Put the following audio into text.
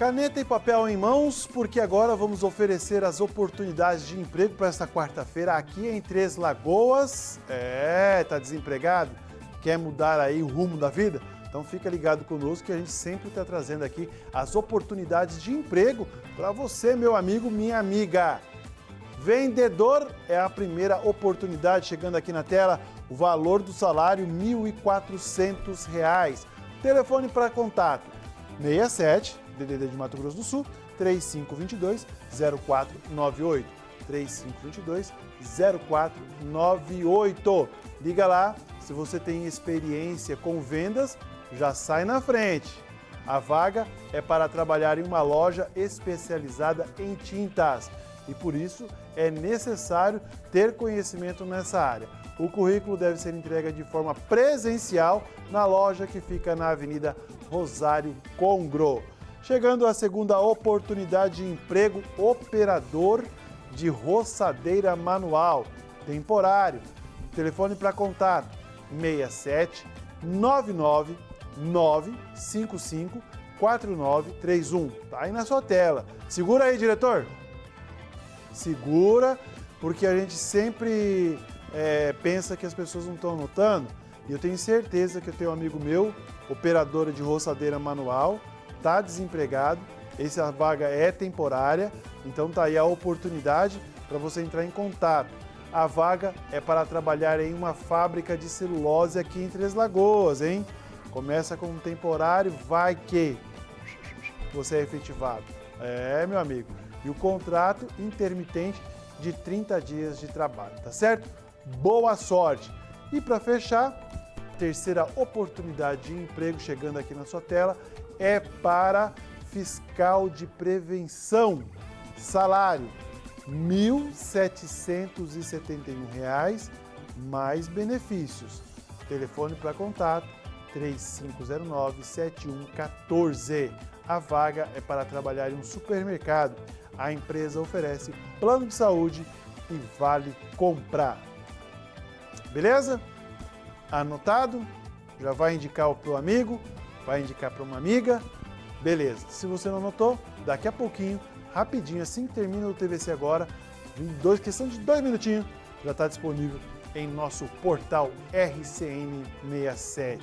Caneta e papel em mãos, porque agora vamos oferecer as oportunidades de emprego para esta quarta-feira aqui em Três Lagoas. É, tá desempregado? Quer mudar aí o rumo da vida? Então fica ligado conosco que a gente sempre está trazendo aqui as oportunidades de emprego para você, meu amigo, minha amiga. Vendedor é a primeira oportunidade chegando aqui na tela. O valor do salário R$ 1.400. Telefone para contato 67 DDD de Mato Grosso do Sul 3522 0498 3522 0498. Liga lá, se você tem experiência com vendas, já sai na frente. A vaga é para trabalhar em uma loja especializada em tintas e por isso é necessário ter conhecimento nessa área. O currículo deve ser entregue de forma presencial na loja que fica na Avenida Rosário Congro. Chegando à segunda oportunidade de emprego, operador de roçadeira manual, temporário. Telefone para contato 67 99 955 4931. Tá aí na sua tela. Segura aí, diretor segura, porque a gente sempre é, pensa que as pessoas não estão anotando. E eu tenho certeza que eu tenho um amigo meu, operadora de roçadeira manual, está desempregado, essa vaga é temporária, então tá aí a oportunidade para você entrar em contato. A vaga é para trabalhar em uma fábrica de celulose aqui em Três Lagoas, hein? Começa com um temporário, vai que você é efetivado. É, meu amigo e o contrato intermitente de 30 dias de trabalho, tá certo? Boa sorte! E para fechar, terceira oportunidade de emprego chegando aqui na sua tela é para fiscal de prevenção. Salário R$ 1.771 mais benefícios. Telefone para contato 3509-7114. A vaga é para trabalhar em um supermercado a empresa oferece plano de saúde e vale comprar. Beleza? Anotado? Já vai indicar o amigo, vai indicar para uma amiga. Beleza. Se você não anotou, daqui a pouquinho, rapidinho, assim que termina o TVC agora, em dois, questão de dois minutinhos, já está disponível em nosso portal RCN67.